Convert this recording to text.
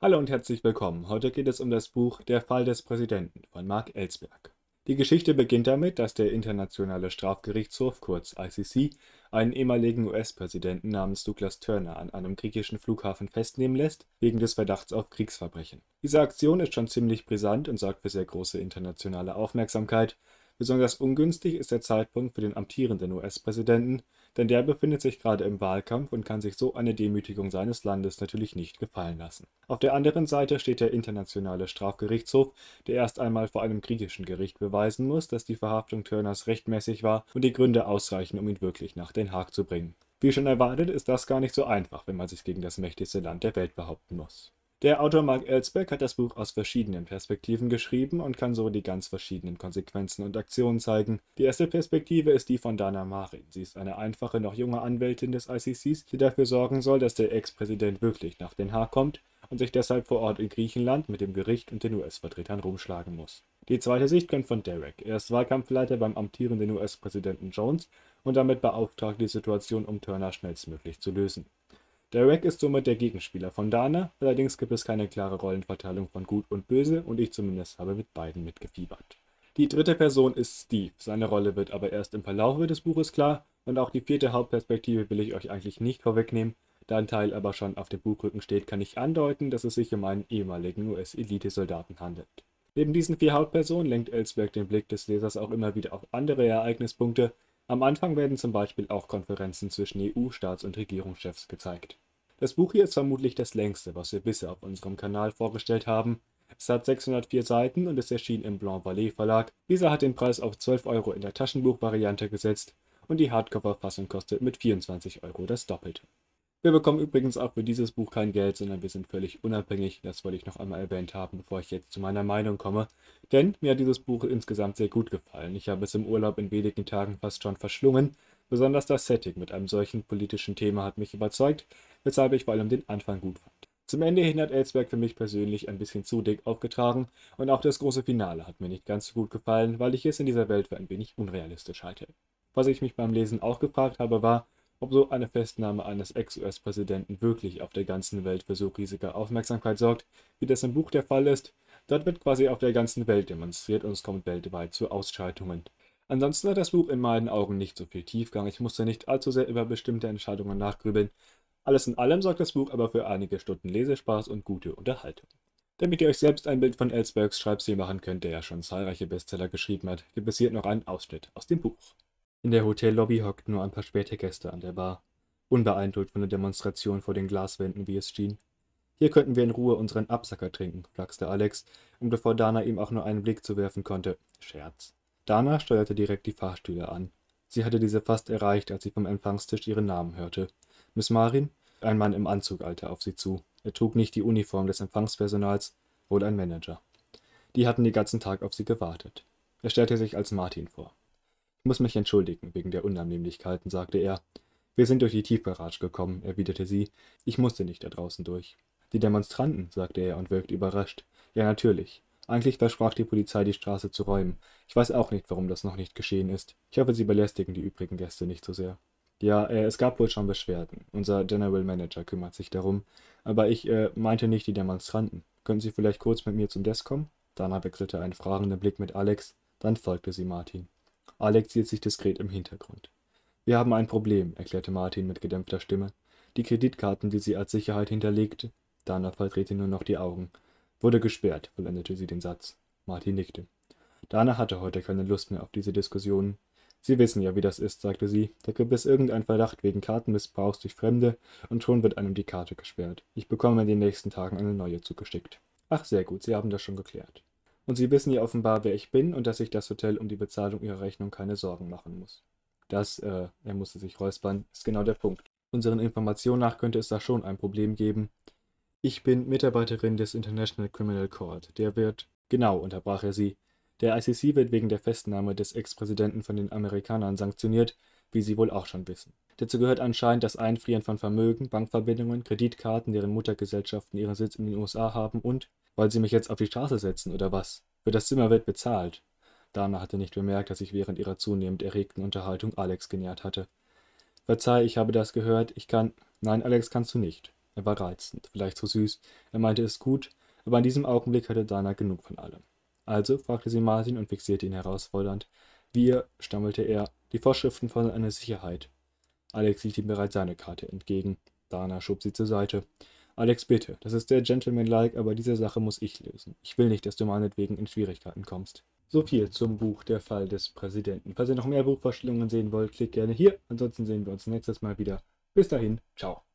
Hallo und herzlich willkommen. Heute geht es um das Buch Der Fall des Präsidenten von Mark Ellsberg. Die Geschichte beginnt damit, dass der Internationale Strafgerichtshof kurz (ICC) einen ehemaligen US-Präsidenten namens Douglas Turner an einem griechischen Flughafen festnehmen lässt, wegen des Verdachts auf Kriegsverbrechen. Diese Aktion ist schon ziemlich brisant und sorgt für sehr große internationale Aufmerksamkeit Besonders ungünstig ist der Zeitpunkt für den amtierenden US-Präsidenten, denn der befindet sich gerade im Wahlkampf und kann sich so eine Demütigung seines Landes natürlich nicht gefallen lassen. Auf der anderen Seite steht der Internationale Strafgerichtshof, der erst einmal vor einem griechischen Gericht beweisen muss, dass die Verhaftung Turners rechtmäßig war und die Gründe ausreichen, um ihn wirklich nach Den Haag zu bringen. Wie schon erwartet, ist das gar nicht so einfach, wenn man sich gegen das mächtigste Land der Welt behaupten muss der Autor Mark Ellsberg hat das Buch aus verschiedenen Perspektiven geschrieben und kann so die ganz verschiedenen Konsequenzen und Aktionen zeigen. Die erste Perspektive ist die von Dana Marin. Sie ist eine einfache, noch junge Anwältin des ICCs, die dafür sorgen soll, dass der Ex-Präsident wirklich nach Den Haag kommt und sich deshalb vor Ort in Griechenland mit dem Gericht und den US-Vertretern rumschlagen muss. Die zweite Sicht kommt von Derek. Er ist Wahlkampfleiter beim amtierenden US-Präsidenten Jones und damit beauftragt, die Situation um Turner schnellstmöglich zu lösen. Derek ist somit der Gegenspieler von Dana, allerdings gibt es keine klare Rollenverteilung von Gut und Böse und ich zumindest habe mit beiden mitgefiebert. Die dritte Person ist Steve, seine Rolle wird aber erst im Verlaufe des Buches klar und auch die vierte Hauptperspektive will ich euch eigentlich nicht vorwegnehmen, da ein Teil aber schon auf dem Buchrücken steht, kann ich andeuten, dass es sich um einen ehemaligen US-Elitesoldaten handelt. Neben diesen vier Hauptpersonen lenkt Ellsberg den Blick des Lesers auch immer wieder auf andere Ereignispunkte, am Anfang werden zum Beispiel auch Konferenzen zwischen EU-Staats- und Regierungschefs gezeigt. Das Buch hier ist vermutlich das längste, was wir bisher auf unserem Kanal vorgestellt haben. Es hat 604 Seiten und es erschien im Blanc Vallée Verlag. Dieser hat den Preis auf 12 Euro in der Taschenbuchvariante gesetzt und die Hardcover-Fassung kostet mit 24 Euro das Doppelte. Wir bekommen übrigens auch für dieses Buch kein Geld, sondern wir sind völlig unabhängig. Das wollte ich noch einmal erwähnt haben, bevor ich jetzt zu meiner Meinung komme. Denn mir hat dieses Buch insgesamt sehr gut gefallen. Ich habe es im Urlaub in wenigen Tagen fast schon verschlungen. Besonders das Setting mit einem solchen politischen Thema hat mich überzeugt, weshalb ich vor allem den Anfang gut fand. Zum Ende hin hat Ellsberg für mich persönlich ein bisschen zu dick aufgetragen und auch das große Finale hat mir nicht ganz so gut gefallen, weil ich es in dieser Welt für ein wenig unrealistisch halte. Was ich mich beim Lesen auch gefragt habe, war, ob so eine Festnahme eines Ex-US-Präsidenten wirklich auf der ganzen Welt für so riesige Aufmerksamkeit sorgt, wie das im Buch der Fall ist. Dort wird quasi auf der ganzen Welt demonstriert und es kommt weltweit zu Ausschaltungen. Ansonsten hat das Buch in meinen Augen nicht so viel Tiefgang, ich musste nicht allzu sehr über bestimmte Entscheidungen nachgrübeln. Alles in allem sorgt das Buch aber für einige Stunden Lesespaß und gute Unterhaltung. Damit ihr euch selbst ein Bild von Ellsbergs Schreibstil machen könnt, der ja schon zahlreiche Bestseller geschrieben hat, gibt es hier noch einen Ausschnitt aus dem Buch. In der Hotellobby hockten nur ein paar späte Gäste an der Bar, unbeeindruckt von der Demonstration vor den Glaswänden, wie es schien. Hier könnten wir in Ruhe unseren Absacker trinken, flachste Alex, und bevor Dana ihm auch nur einen Blick zuwerfen konnte, Scherz. Dana steuerte direkt die Fahrstühle an. Sie hatte diese fast erreicht, als sie vom Empfangstisch ihren Namen hörte. Miss Marin? Ein Mann im Anzug eilte auf sie zu. Er trug nicht die Uniform des Empfangspersonals, wohl ein Manager. Die hatten den ganzen Tag auf sie gewartet. Er stellte sich als Martin vor muss mich entschuldigen wegen der Unannehmlichkeiten, sagte er. Wir sind durch die Tiefgarage gekommen, erwiderte sie. Ich musste nicht da draußen durch. Die Demonstranten, sagte er und wirkte überrascht. Ja, natürlich. Eigentlich versprach die Polizei, die Straße zu räumen. Ich weiß auch nicht, warum das noch nicht geschehen ist. Ich hoffe, Sie belästigen die übrigen Gäste nicht so sehr. Ja, äh, es gab wohl schon Beschwerden. Unser General Manager kümmert sich darum. Aber ich äh, meinte nicht die Demonstranten. Können Sie vielleicht kurz mit mir zum Desk kommen? Dana wechselte einen fragenden Blick mit Alex. Dann folgte sie Martin. Alex hielt sich diskret im Hintergrund. Wir haben ein Problem, erklärte Martin mit gedämpfter Stimme. Die Kreditkarten, die sie als Sicherheit hinterlegte, Dana verdrehte nur noch die Augen. Wurde gesperrt, vollendete sie den Satz. Martin nickte. Dana hatte heute keine Lust mehr auf diese Diskussionen. Sie wissen ja, wie das ist, sagte sie. Da gibt es irgendeinen Verdacht wegen Kartenmissbrauchs durch Fremde und schon wird einem die Karte gesperrt. Ich bekomme in den nächsten Tagen eine neue zugeschickt. Ach, sehr gut, Sie haben das schon geklärt. Und Sie wissen ja offenbar, wer ich bin und dass sich das Hotel um die Bezahlung Ihrer Rechnung keine Sorgen machen muss. Das, äh, er musste sich räuspern, ist genau der Punkt. Unseren Informationen nach könnte es da schon ein Problem geben. Ich bin Mitarbeiterin des International Criminal Court. Der wird. Genau, unterbrach er sie. Der ICC wird wegen der Festnahme des Ex-Präsidenten von den Amerikanern sanktioniert, wie Sie wohl auch schon wissen. Dazu gehört anscheinend das Einfrieren von Vermögen, Bankverbindungen, Kreditkarten, deren Muttergesellschaften ihren Sitz in den USA haben und wollen Sie mich jetzt auf die Straße setzen, oder was? Für das Zimmer wird bezahlt. Dana hatte nicht bemerkt, dass sich während ihrer zunehmend erregten Unterhaltung Alex genähert hatte. Verzeih, ich habe das gehört. Ich kann. Nein, Alex, kannst du nicht. Er war reizend, vielleicht zu süß, er meinte es gut, aber in diesem Augenblick hatte Dana genug von allem. Also fragte sie Martin und fixierte ihn herausfordernd. Wir, stammelte er, die Vorschriften fordern eine Sicherheit. Alex hielt ihm bereits seine Karte entgegen. Dana schob sie zur Seite. Alex, bitte, das ist sehr gentlemanlike, aber diese Sache muss ich lösen. Ich will nicht, dass du meinetwegen in Schwierigkeiten kommst. So viel zum Buch Der Fall des Präsidenten. Falls ihr noch mehr Buchvorstellungen sehen wollt, klickt gerne hier. Ansonsten sehen wir uns nächstes Mal wieder. Bis dahin, ciao.